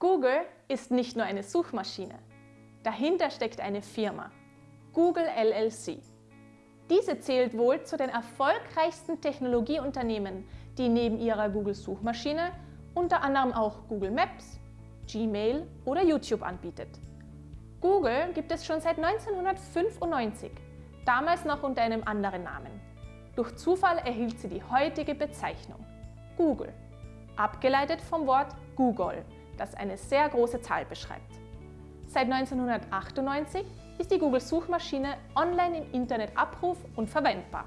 Google ist nicht nur eine Suchmaschine. Dahinter steckt eine Firma, Google LLC. Diese zählt wohl zu den erfolgreichsten Technologieunternehmen, die neben ihrer Google-Suchmaschine unter anderem auch Google Maps, Gmail oder YouTube anbietet. Google gibt es schon seit 1995, damals noch unter einem anderen Namen. Durch Zufall erhielt sie die heutige Bezeichnung Google, abgeleitet vom Wort Google, das eine sehr große Zahl beschreibt. Seit 1998 ist die Google-Suchmaschine online im Internet abruf- und verwendbar.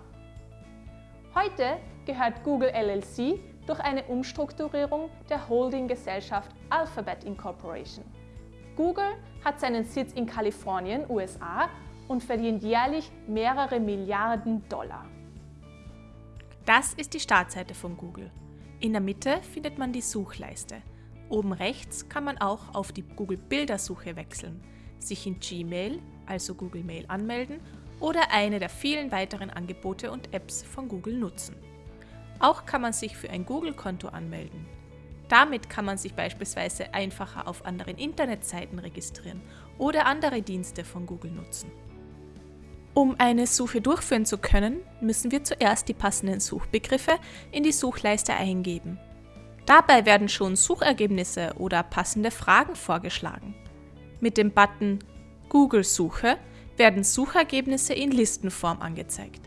Heute gehört Google LLC durch eine Umstrukturierung der Holding-Gesellschaft Alphabet Incorporation. Google hat seinen Sitz in Kalifornien, USA und verdient jährlich mehrere Milliarden Dollar. Das ist die Startseite von Google. In der Mitte findet man die Suchleiste. Oben rechts kann man auch auf die Google Bildersuche wechseln, sich in Gmail, also Google Mail anmelden oder eine der vielen weiteren Angebote und Apps von Google nutzen. Auch kann man sich für ein Google-Konto anmelden. Damit kann man sich beispielsweise einfacher auf anderen Internetseiten registrieren oder andere Dienste von Google nutzen. Um eine Suche durchführen zu können, müssen wir zuerst die passenden Suchbegriffe in die Suchleiste eingeben. Dabei werden schon Suchergebnisse oder passende Fragen vorgeschlagen. Mit dem Button Google Suche werden Suchergebnisse in Listenform angezeigt.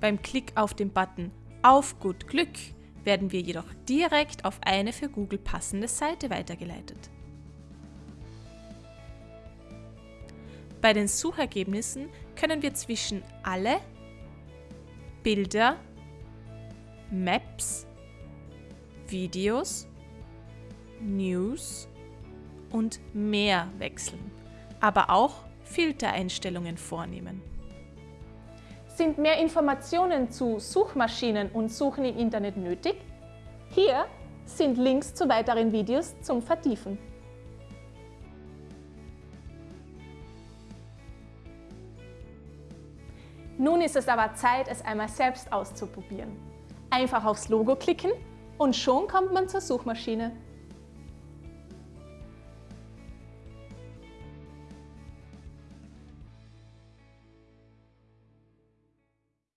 Beim Klick auf den Button Auf gut Glück werden wir jedoch direkt auf eine für Google passende Seite weitergeleitet. Bei den Suchergebnissen können wir zwischen Alle, Bilder, Maps, Videos, News und mehr wechseln, aber auch Filtereinstellungen vornehmen. Sind mehr Informationen zu Suchmaschinen und Suchen im Internet nötig? Hier sind Links zu weiteren Videos zum Vertiefen. Nun ist es aber Zeit, es einmal selbst auszuprobieren. Einfach aufs Logo klicken und schon kommt man zur Suchmaschine.